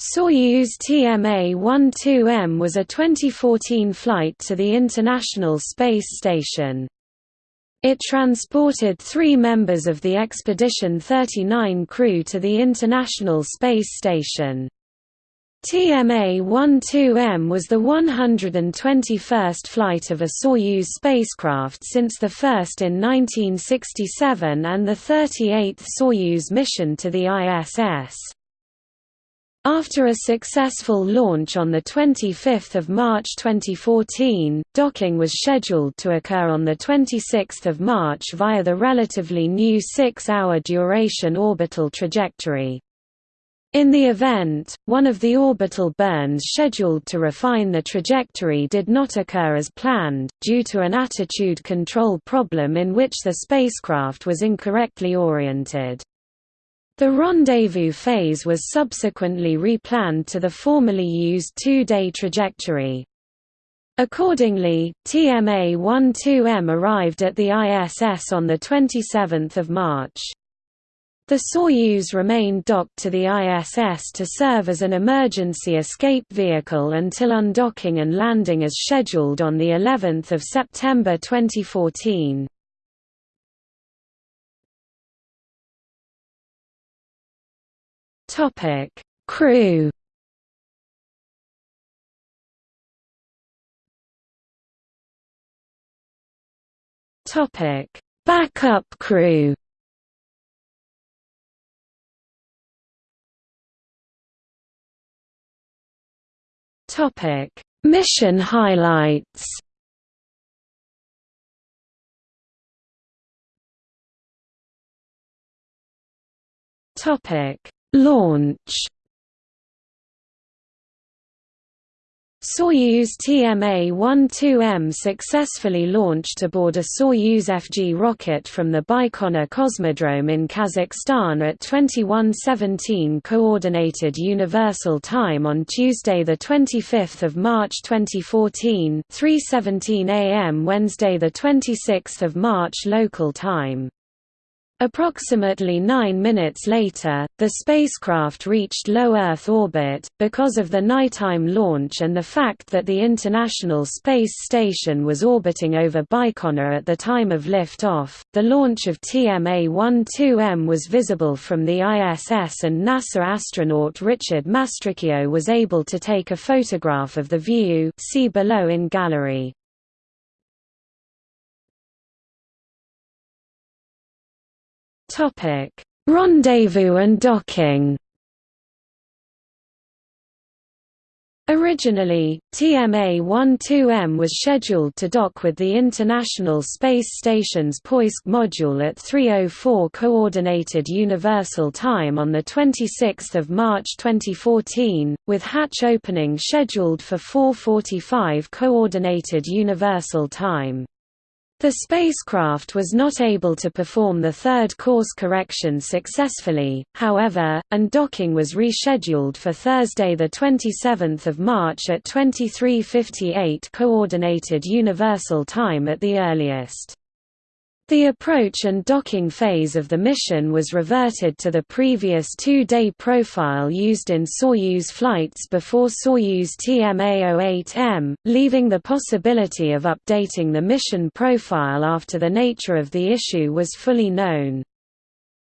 Soyuz TMA-12M was a 2014 flight to the International Space Station. It transported three members of the Expedition 39 crew to the International Space Station. TMA-12M was the 121st flight of a Soyuz spacecraft since the first in 1967 and the 38th Soyuz mission to the ISS. After a successful launch on 25 March 2014, docking was scheduled to occur on 26 March via the relatively new six-hour duration orbital trajectory. In the event, one of the orbital burns scheduled to refine the trajectory did not occur as planned, due to an attitude control problem in which the spacecraft was incorrectly oriented. The rendezvous phase was subsequently replanned to the formerly used two-day trajectory. Accordingly, TMA-12M arrived at the ISS on 27 March. The Soyuz remained docked to the ISS to serve as an emergency escape vehicle until undocking and landing as scheduled on the 11th of September 2014. Topic: Crew. Topic: Backup crew. Topic: Mission highlights. Topic: Launch Soyuz TMA-12M successfully launched aboard a Soyuz FG rocket from the Baikonur Cosmodrome in Kazakhstan at 21:17 Coordinated Universal Time on Tuesday the 25th of March 2014, 3:17 a.m. Wednesday the 26th of March local time. Approximately nine minutes later, the spacecraft reached low Earth orbit. Because of the nighttime launch and the fact that the International Space Station was orbiting over Baikonur at the time of liftoff, the launch of TMA-12M was visible from the ISS and NASA astronaut Richard Mastracchio was able to take a photograph of the view see below in gallery. Topic: Rendezvous and docking. Originally, TMA-12M was scheduled to dock with the International Space Station's Poisk module at 3.04 Coordinated Universal Time on 26 March 2014, with hatch opening scheduled for 4.45 Coordinated Universal Time. The spacecraft was not able to perform the third course correction successfully, however, and docking was rescheduled for Thursday 27 March at 23.58 Coordinated Universal Time at the earliest. The approach and docking phase of the mission was reverted to the previous two-day profile used in Soyuz flights before Soyuz TMA-08M, leaving the possibility of updating the mission profile after the nature of the issue was fully known.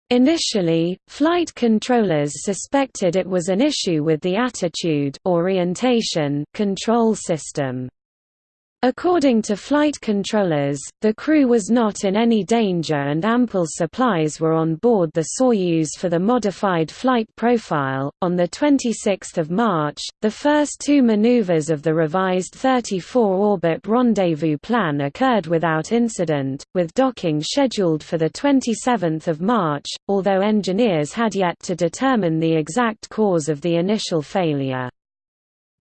Initially, flight controllers suspected it was an issue with the attitude orientation control system. According to flight controllers, the crew was not in any danger and ample supplies were on board the Soyuz for the modified flight profile. On the 26th of March, the first two maneuvers of the revised 34 orbit rendezvous plan occurred without incident, with docking scheduled for the 27th of March, although engineers had yet to determine the exact cause of the initial failure.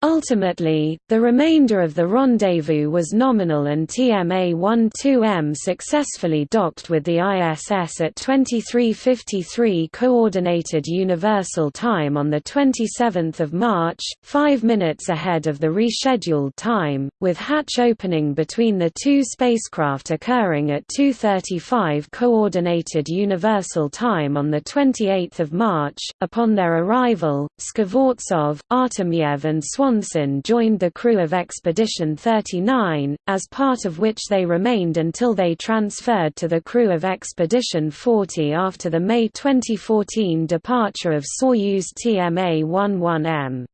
Ultimately, the remainder of the rendezvous was nominal and TMA-12M successfully docked with the ISS at 23:53 Coordinated Universal Time on 27 March, five minutes ahead of the rescheduled time, with hatch opening between the two spacecraft occurring at 2:35 Coordinated Universal Time on 28 March. Upon their arrival, Skvortsov, Artemyev and Swan Johnson joined the crew of Expedition 39, as part of which they remained until they transferred to the crew of Expedition 40 after the May 2014 departure of Soyuz TMA-11M.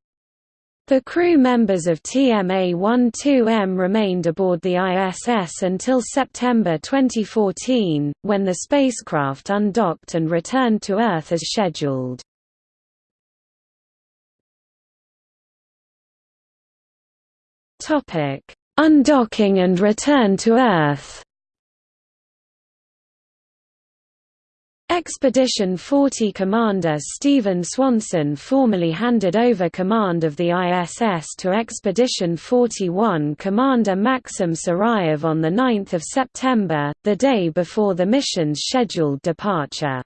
The crew members of TMA-12M remained aboard the ISS until September 2014, when the spacecraft undocked and returned to Earth as scheduled. Undocking and return to Earth. Expedition 40 commander Steven Swanson formally handed over command of the ISS to Expedition 41 commander Maxim Suraev on 9 September, the day before the mission's scheduled departure.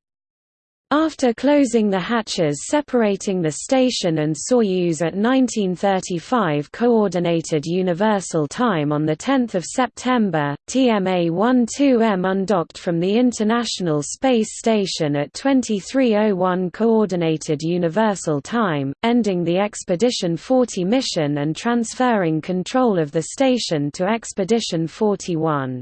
After closing the hatches separating the station and Soyuz at 1935 Coordinated Universal Time on 10 September, TMA-12M undocked from the International Space Station at 2301 Coordinated Universal Time, ending the Expedition 40 mission and transferring control of the station to Expedition 41.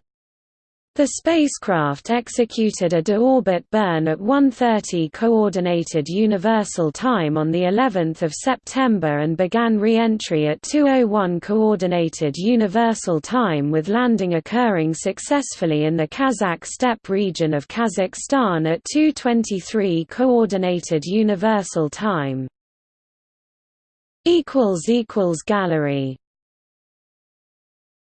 The spacecraft executed a de-orbit burn at 1:30 coordinated universal time on the 11th of September and began re-entry at 2:01 coordinated universal time with landing occurring successfully in the Kazakh steppe region of Kazakhstan at 2:23 coordinated universal time. equals equals gallery